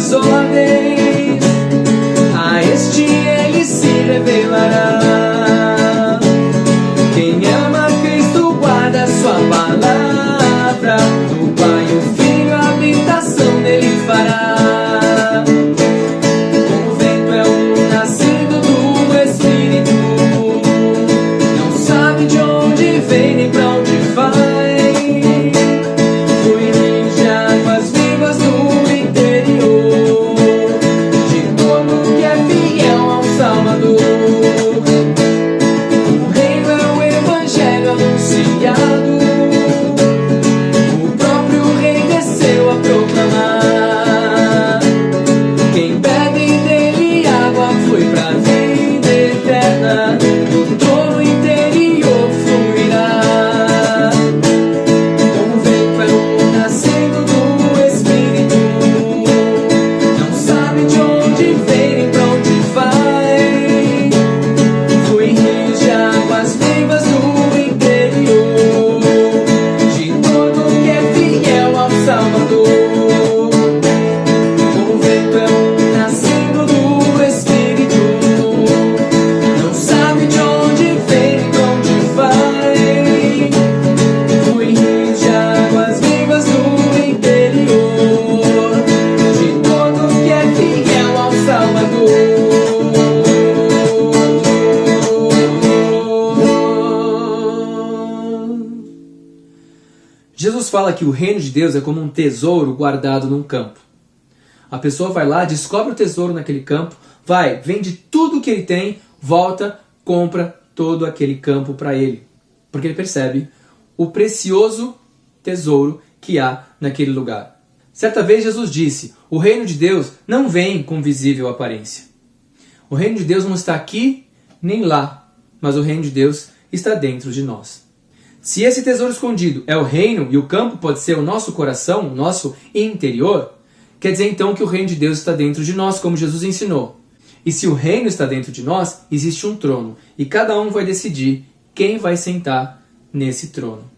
suas ordens, a este ele se revelará. Jesus fala que o reino de Deus é como um tesouro guardado num campo. A pessoa vai lá, descobre o tesouro naquele campo, vai, vende tudo que ele tem, volta, compra todo aquele campo para ele. Porque ele percebe o precioso tesouro que há naquele lugar. Certa vez Jesus disse: O reino de Deus não vem com visível aparência. O reino de Deus não está aqui nem lá, mas o reino de Deus está dentro de nós. Se esse tesouro escondido é o reino e o campo pode ser o nosso coração, o nosso interior, quer dizer então que o reino de Deus está dentro de nós, como Jesus ensinou. E se o reino está dentro de nós, existe um trono, e cada um vai decidir quem vai sentar nesse trono.